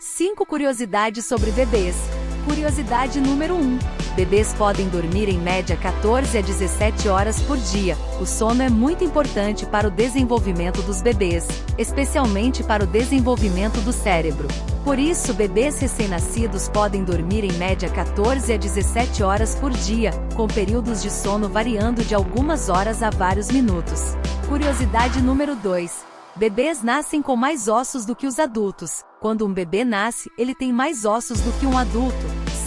5 curiosidades sobre bebês. Curiosidade número 1. Bebês podem dormir em média 14 a 17 horas por dia. O sono é muito importante para o desenvolvimento dos bebês, especialmente para o desenvolvimento do cérebro. Por isso, bebês recém-nascidos podem dormir em média 14 a 17 horas por dia, com períodos de sono variando de algumas horas a vários minutos. Curiosidade número 2. Bebês nascem com mais ossos do que os adultos. Quando um bebê nasce, ele tem mais ossos do que um adulto,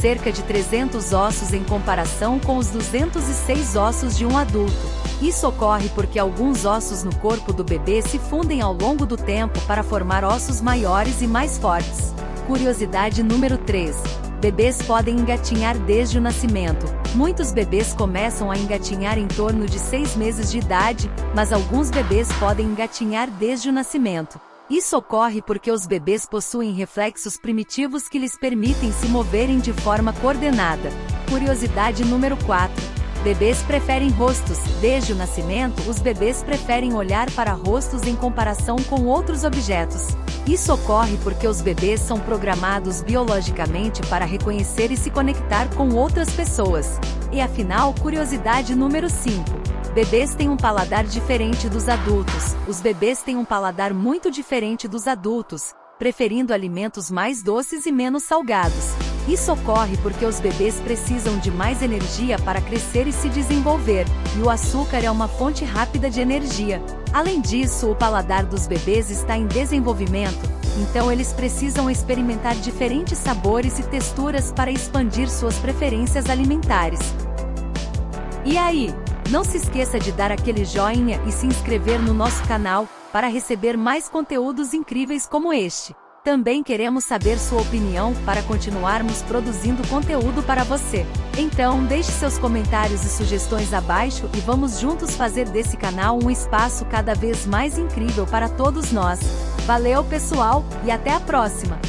cerca de 300 ossos em comparação com os 206 ossos de um adulto. Isso ocorre porque alguns ossos no corpo do bebê se fundem ao longo do tempo para formar ossos maiores e mais fortes. Curiosidade número 3. Bebês podem engatinhar desde o nascimento. Muitos bebês começam a engatinhar em torno de 6 meses de idade, mas alguns bebês podem engatinhar desde o nascimento. Isso ocorre porque os bebês possuem reflexos primitivos que lhes permitem se moverem de forma coordenada. Curiosidade número 4. Bebês preferem rostos. Desde o nascimento, os bebês preferem olhar para rostos em comparação com outros objetos. Isso ocorre porque os bebês são programados biologicamente para reconhecer e se conectar com outras pessoas. E afinal, curiosidade número 5. Bebês têm um paladar diferente dos adultos. Os bebês têm um paladar muito diferente dos adultos, preferindo alimentos mais doces e menos salgados. Isso ocorre porque os bebês precisam de mais energia para crescer e se desenvolver, e o açúcar é uma fonte rápida de energia. Além disso, o paladar dos bebês está em desenvolvimento, então eles precisam experimentar diferentes sabores e texturas para expandir suas preferências alimentares. E aí? Não se esqueça de dar aquele joinha e se inscrever no nosso canal, para receber mais conteúdos incríveis como este. Também queremos saber sua opinião para continuarmos produzindo conteúdo para você. Então deixe seus comentários e sugestões abaixo e vamos juntos fazer desse canal um espaço cada vez mais incrível para todos nós. Valeu pessoal, e até a próxima!